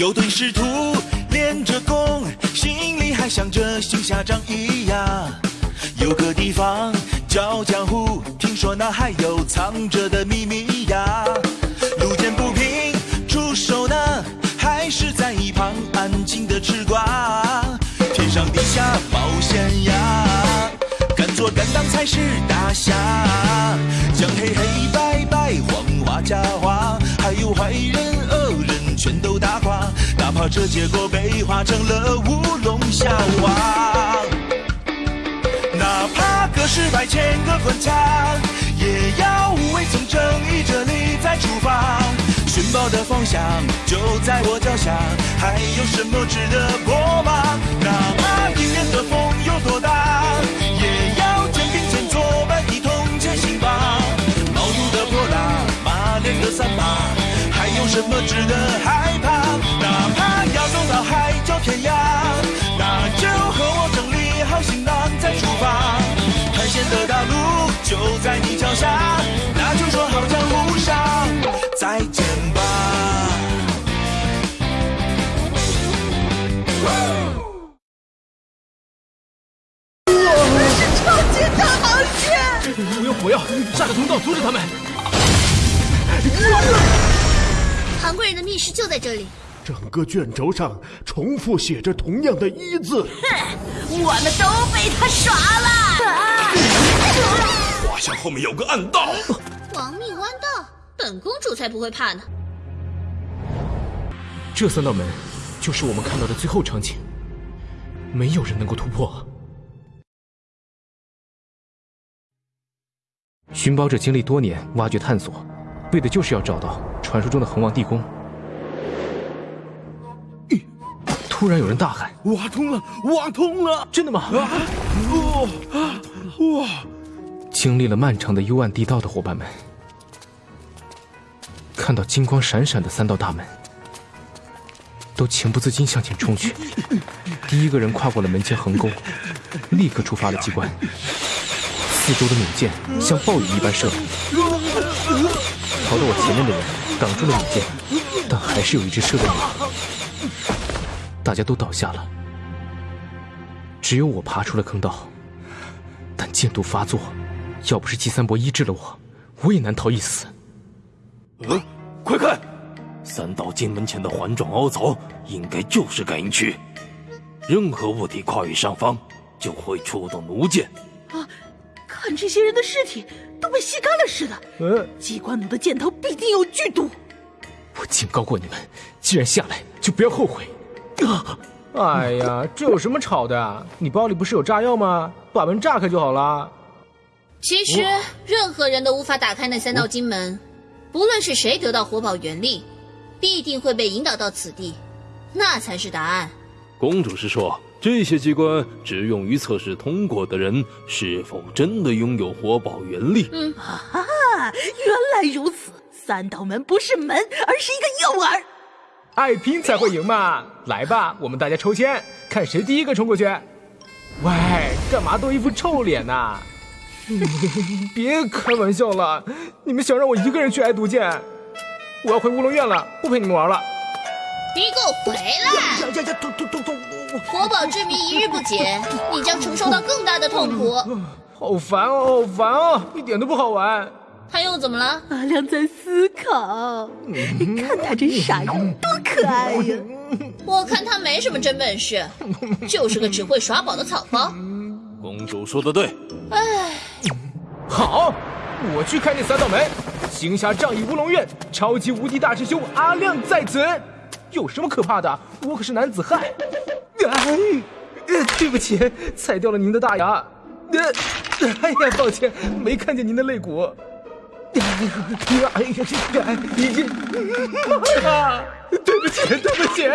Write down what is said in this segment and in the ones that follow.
有对师徒练着功，心里还想着行侠仗义呀。有个地方叫江湖，听说那还有藏着的秘密呀。路见不平出手呢，还是在一旁安静的吃瓜。天上地下冒险呀，敢做敢当才是大侠。将黑黑白白黄花假花，哪怕这结果被画成了乌龙笑话。哪怕隔世百千个关卡，也要无畏从正义这里再出发。寻宝的方向就在我脚下，还有什么值得过吗？哪怕迎面的风有多大，也要肩并肩作伴一同前行吧。毛肚的泼辣，马脸的三八，还有什么值得害怕？哪怕要走到海角天涯，那就和我整理好行囊再出发。探险的大路就在你脚下，那就说好江湖上再见吧。超级大螃蟹！我用火药炸个通道阻止他们。韩国人的密室就在这里。整个卷轴上重复写着同样的“一”字。哼我们都被他耍了！画像后面有个暗道。亡命弯道，本公主才不会怕呢。这三道门就是我们看到的最后场景，没有人能够突破。寻宝者经历多年挖掘探索，为的就是要找到传说中的恒王地宫。突然有人大喊挖通了，挖通了！：“真的吗？”哦，哇！经历了漫长的幽暗地道的伙伴们，看到金光闪闪的三道大门，都情不自禁向前冲去。第一个人跨过了门前横沟，立刻触发了机关，四周的弩箭像暴雨一般射来。跑到我前面的人挡住了弩箭，但还是有一只射中我。大家都倒下了，只有我爬出了坑道，但箭毒发作。要不是季三伯医治了我，我也难逃一死。嗯，快看，三道金门前的环状凹槽，应该就是感应区。任何物体跨越上方，就会触动弩箭。啊，看这些人的尸体都被吸干了似的。嗯，机关弩的箭头必定有剧毒。我警告过你们，既然下来，就不要后悔。啊！哎呀，这有什么吵的啊？你包里不是有炸药吗？把门炸开就好了。其实，任何人都无法打开那三道金门。不论是谁得到活宝原力，必定会被引导到此地，那才是答案。公主是说，这些机关只用于测试通过的人是否真的拥有活宝原力。嗯，啊，原来如此。三道门不是门，而是一个诱饵。爱拼才会赢嘛！来吧，我们大家抽签，看谁第一个冲过去。喂，干嘛都一副臭脸呐、别开玩笑了，你们想让我一个人去挨毒箭？我要回乌龙院了，不陪你们玩了。你给我回来！呀呀呀！痛痛痛痛！活宝之谜一日不解，你将承受到更大的痛苦。好烦哦，好烦哦，一点都不好玩。他又怎么了？阿亮在思考，看他这傻样，多可爱呀！我看他没什么真本事，就是个只会耍宝的草包。公主说的对，唉，好，我去开那三道门。行侠仗义乌龙院，超级无敌大师兄阿亮在此。有什么可怕的？我可是男子汉。哎，呃对不起，踩掉了您的大牙。呃，哎呀，抱歉，没看见您的肋骨。哎呀，哎呀，这哎，已经，啊，对不起，对不起。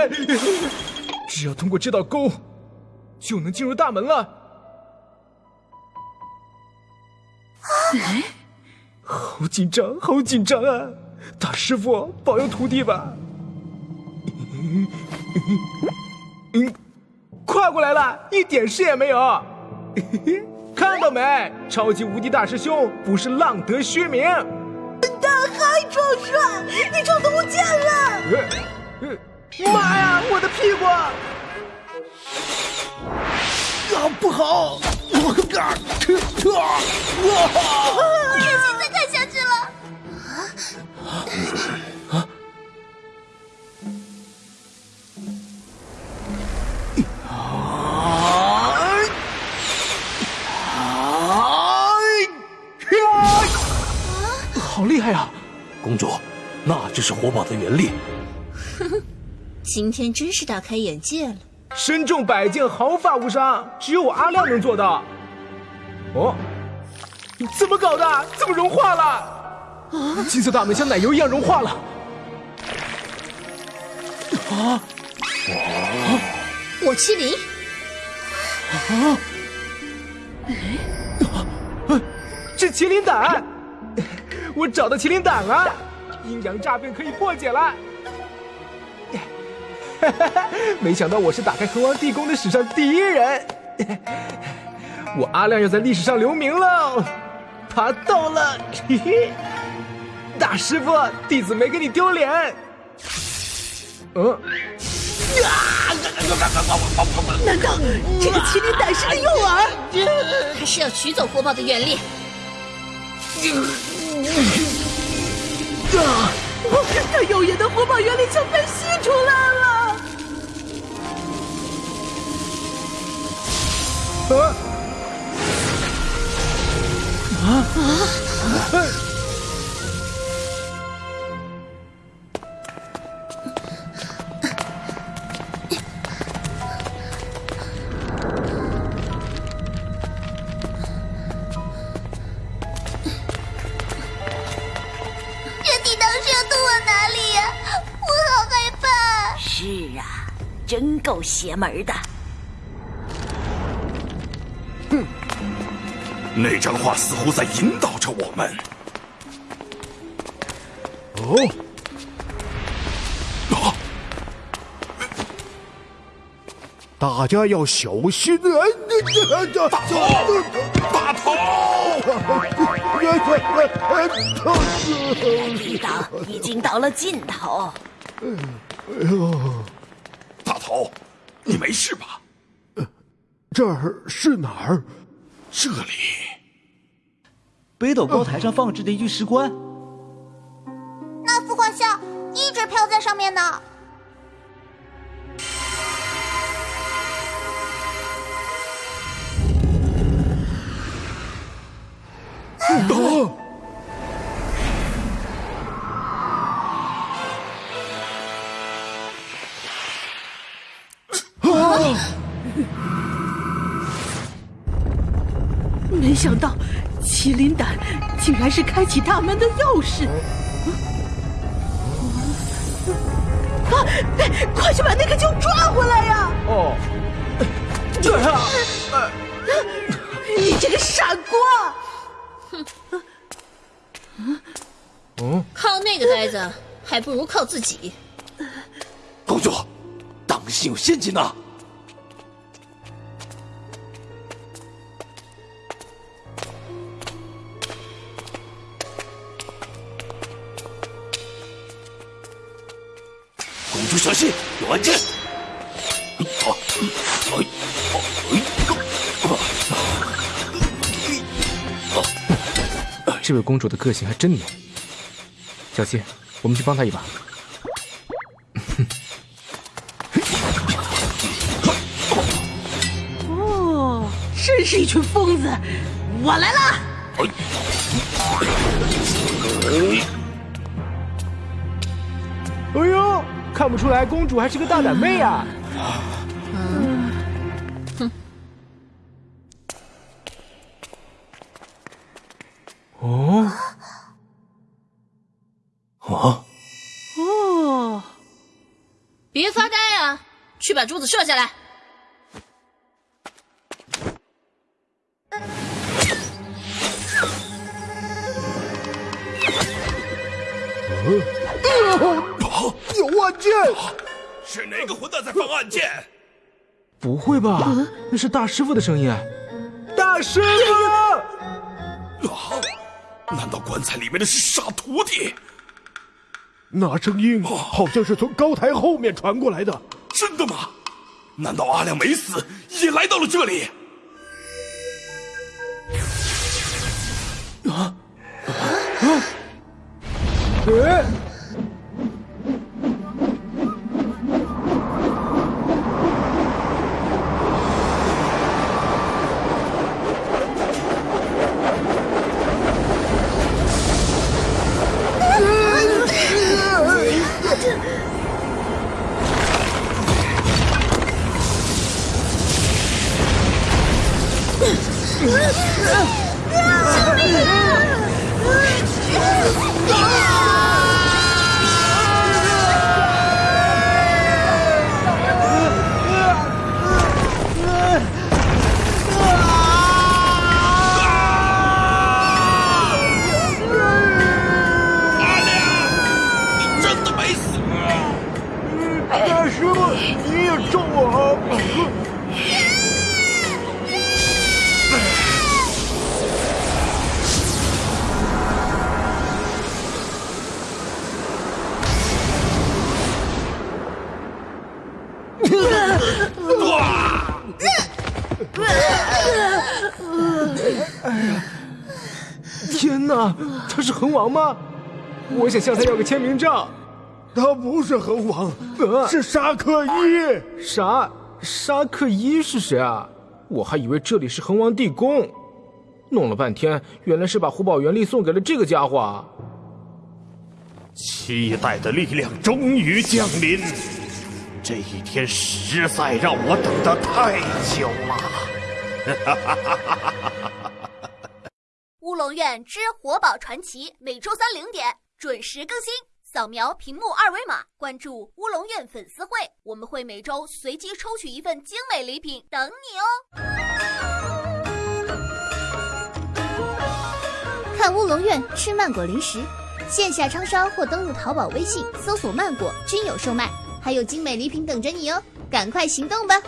只要通过这道沟，就能进入大门了。哎，好紧张，好紧张啊！大师傅，保佑徒弟吧。嗯，跨过来了，一点事也没有。看到没？超级无敌大师兄不是浪得虚名。大海壮帅，你成毒箭了！妈呀，我的屁股！啊，不好！我个蛋啊，撤公主，那就是火宝的原力。呵呵，今天真是大开眼界了。身中百箭，毫发无伤，只有我阿亮能做到。哦，怎么搞的？怎么融化了？啊！金色大门像奶油一样融化了。啊！啊！我麒麟。啊！哎，是麒麟胆。我找到麒麟胆了，阴阳诈骗可以破解了。没想到我是打开恒王地宫的史上第一人，我阿亮要在历史上留名喽。他到了，嘿嘿，大师傅，弟子没给你丢脸。嗯。啊难道这个麒麟胆是个诱饵？还是要取走火宝的原力。啊！他耀眼的火宝原理枪被吸出来了。啊！啊啊！真够邪门的！哼，那张画似乎在引导着我们。哦，啊！大家要小心啊！大头，大头！地道已经到了尽头。哎呦！大头，你没事吧？呃这儿是哪儿？这里，北斗高台上放置的一具石棺。那幅画像一直飘在上面呢。啊！是开启大门的钥匙！啊！快去把那个鹫抓回来呀！哦，对啊！你这个傻瓜！哼！嗯，靠那个呆子，还不如靠自己。公主，当心有陷阱呐！小心，有暗箭！这位公主的个性还真牛。小希，我们去帮她一把。哦，真是一群疯子！我来了。哎看不出来，公主还是个大胆妹呀！嗯，哼。哦，啊，哦，别发呆啊！去把珠子射下来。有暗箭！是哪个混蛋在放暗箭？不会吧？那是大师傅的声音！大师傅！啊！难道棺材里面的是傻徒弟？那声音好像是从高台后面传过来的。真的吗？难道阿亮没死，也来到了这里？啊啊救命啊！救命啊！王吗？我想向他要个签名照。他不是恒王，是沙克一。啥沙克一是谁啊？我还以为这里是恒王地宫，弄了半天，原来是把火宝原力送给了这个家伙。期待的力量终于降临，这一天实在让我等得太久了。乌龙院之活宝传奇，每周三零点准时更新。扫描屏幕二维码，关注乌龙院粉丝会，我们会每周随机抽取一份精美礼品等你哦。看乌龙院吃曼果零食，线下超商或登录淘宝、微信搜索“曼果”均有售卖，还有精美礼品等着你哦，赶快行动吧！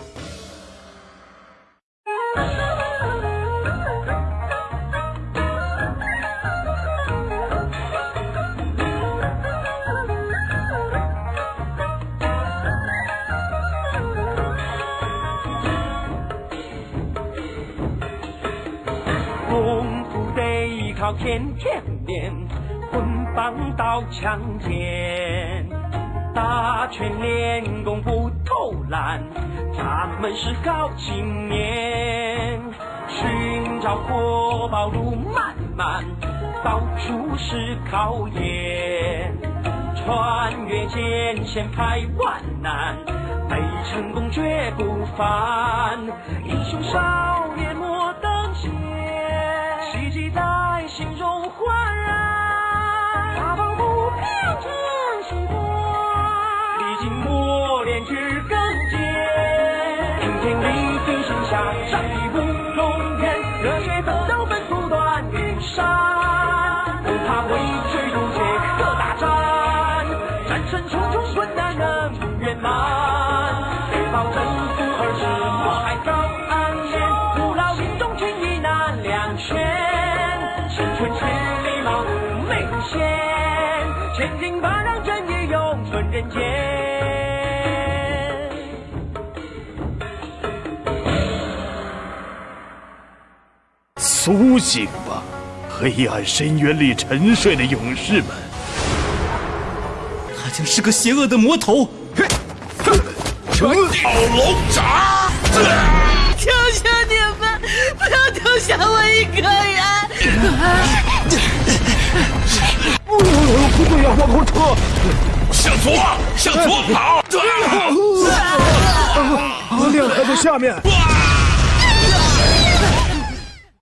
靠天天练，棍棒刀枪剑，打拳练功不偷懒，他们是好青年。寻找活宝路漫漫，到处是考验，穿越艰险排万难，没成功绝不凡。英雄少年莫等闲，奇迹在。心中焕然，人间。苏醒吧，黑暗深渊里沉睡的勇士们！他将是个邪恶的魔头！成道龙爪！求求你们，不要丢下我一个人！不对呀，往后撤！向左，向左跑！阿亮还在下面。